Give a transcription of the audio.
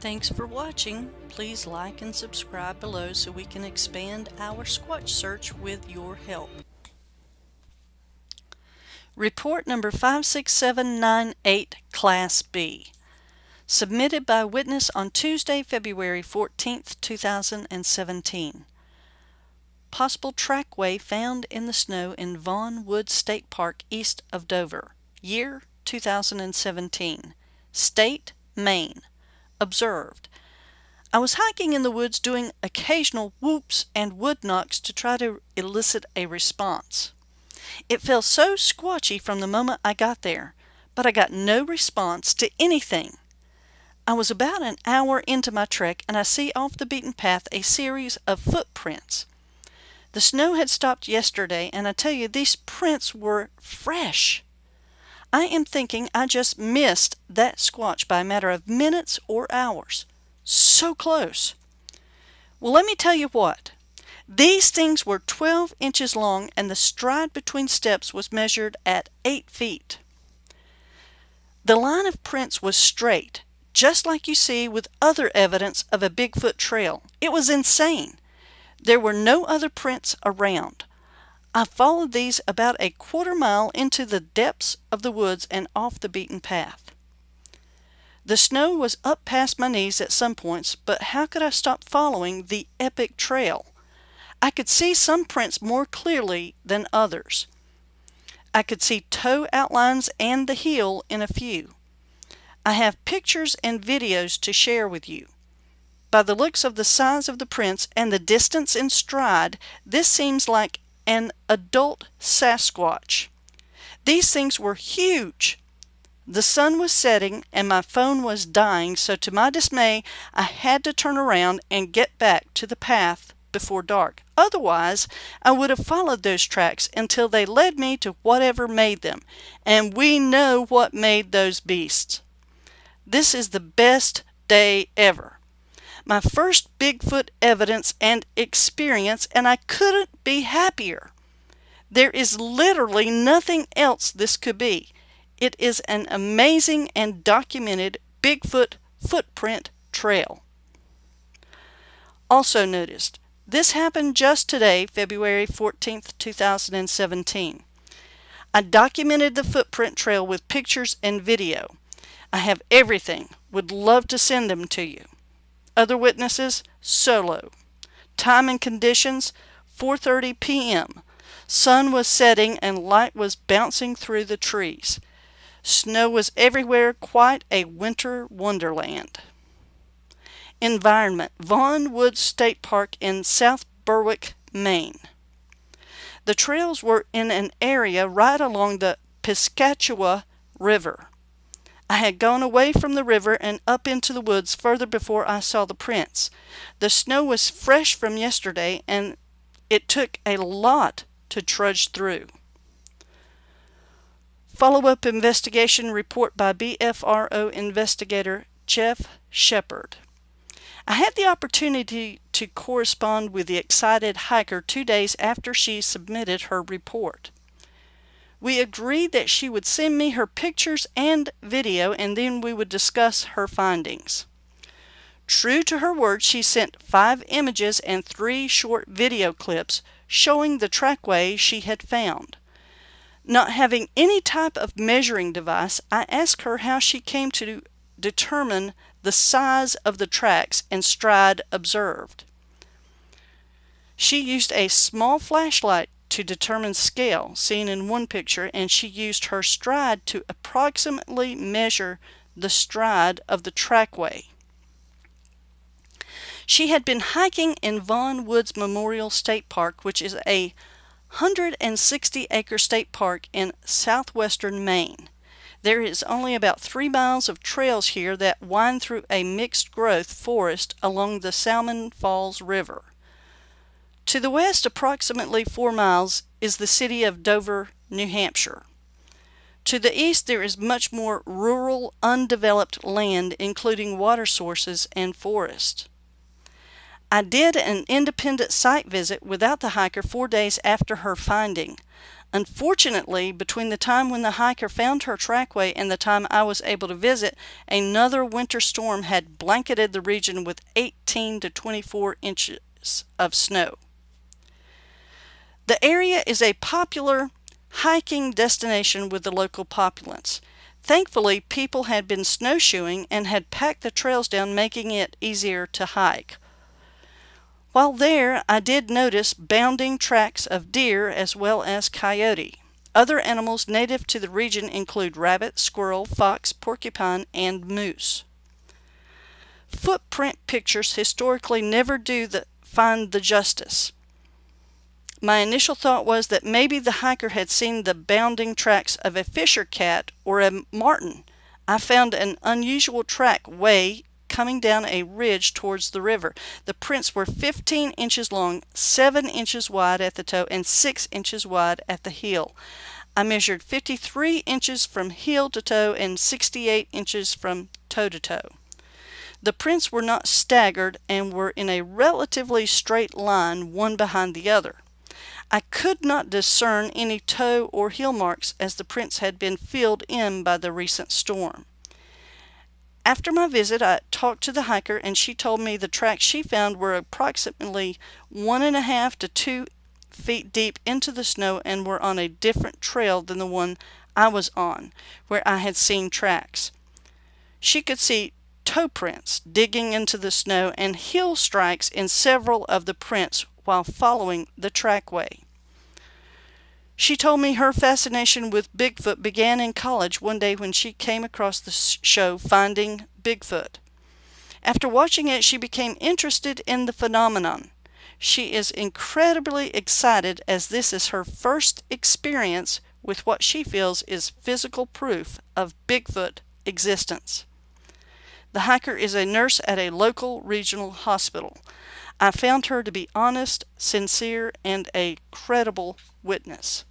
Thanks for watching. Please like and subscribe below so we can expand our Squatch search with your help. Report number 56798, Class B. Submitted by witness on Tuesday, February 14, 2017. Possible trackway found in the snow in Vaughan Woods State Park east of Dover. Year 2017. State, Maine. Observed. I was hiking in the woods doing occasional whoops and wood knocks to try to elicit a response. It felt so squatchy from the moment I got there, but I got no response to anything. I was about an hour into my trek and I see off the beaten path a series of footprints. The snow had stopped yesterday and I tell you these prints were fresh. I am thinking I just missed that squatch by a matter of minutes or hours. So close. Well, let me tell you what. These things were 12 inches long and the stride between steps was measured at 8 feet. The line of prints was straight, just like you see with other evidence of a Bigfoot trail. It was insane. There were no other prints around. I followed these about a quarter mile into the depths of the woods and off the beaten path. The snow was up past my knees at some points, but how could I stop following the epic trail? I could see some prints more clearly than others. I could see toe outlines and the heel in a few. I have pictures and videos to share with you. By the looks of the size of the prints and the distance in stride, this seems like an adult Sasquatch. These things were huge. The sun was setting and my phone was dying, so to my dismay, I had to turn around and get back to the path before dark. Otherwise, I would have followed those tracks until they led me to whatever made them, and we know what made those beasts. This is the best day ever my first Bigfoot evidence and experience, and I couldn't be happier. There is literally nothing else this could be. It is an amazing and documented Bigfoot footprint trail. Also noticed, this happened just today, February 14th, 2017. I documented the footprint trail with pictures and video. I have everything. Would love to send them to you. Other witnesses, solo. Time and conditions, 4.30 p.m. Sun was setting and light was bouncing through the trees. Snow was everywhere, quite a winter wonderland. Environment, Vaughan Woods State Park in South Berwick, Maine. The trails were in an area right along the Piscataqua River. I had gone away from the river and up into the woods further before I saw the prints. The snow was fresh from yesterday and it took a lot to trudge through. Follow-up investigation report by BFRO investigator Jeff Shepard. I had the opportunity to correspond with the excited hiker two days after she submitted her report. We agreed that she would send me her pictures and video and then we would discuss her findings. True to her word, she sent five images and three short video clips showing the trackway she had found. Not having any type of measuring device, I asked her how she came to determine the size of the tracks and stride observed. She used a small flashlight to determine scale seen in one picture and she used her stride to approximately measure the stride of the trackway. She had been hiking in Vaughan Woods Memorial State Park, which is a 160 acre state park in southwestern Maine. There is only about three miles of trails here that wind through a mixed growth forest along the Salmon Falls River. To the west, approximately four miles, is the city of Dover, New Hampshire. To the east, there is much more rural, undeveloped land, including water sources and forest. I did an independent site visit without the hiker four days after her finding. Unfortunately, between the time when the hiker found her trackway and the time I was able to visit, another winter storm had blanketed the region with 18 to 24 inches of snow. The area is a popular hiking destination with the local populace. Thankfully, people had been snowshoeing and had packed the trails down, making it easier to hike. While there, I did notice bounding tracks of deer as well as coyote. Other animals native to the region include rabbit, squirrel, fox, porcupine, and moose. Footprint pictures historically never do the, find the justice. My initial thought was that maybe the hiker had seen the bounding tracks of a fisher cat or a marten. I found an unusual track way coming down a ridge towards the river. The prints were 15 inches long, 7 inches wide at the toe, and 6 inches wide at the heel. I measured 53 inches from heel to toe and 68 inches from toe to toe. The prints were not staggered and were in a relatively straight line, one behind the other. I could not discern any toe or heel marks as the prints had been filled in by the recent storm. After my visit, I talked to the hiker and she told me the tracks she found were approximately one and a half to two feet deep into the snow and were on a different trail than the one I was on, where I had seen tracks. She could see toe prints digging into the snow and heel strikes in several of the prints while following the trackway. She told me her fascination with Bigfoot began in college one day when she came across the show Finding Bigfoot. After watching it, she became interested in the phenomenon. She is incredibly excited as this is her first experience with what she feels is physical proof of Bigfoot existence. The hiker is a nurse at a local regional hospital. I found her to be honest, sincere, and a credible witness.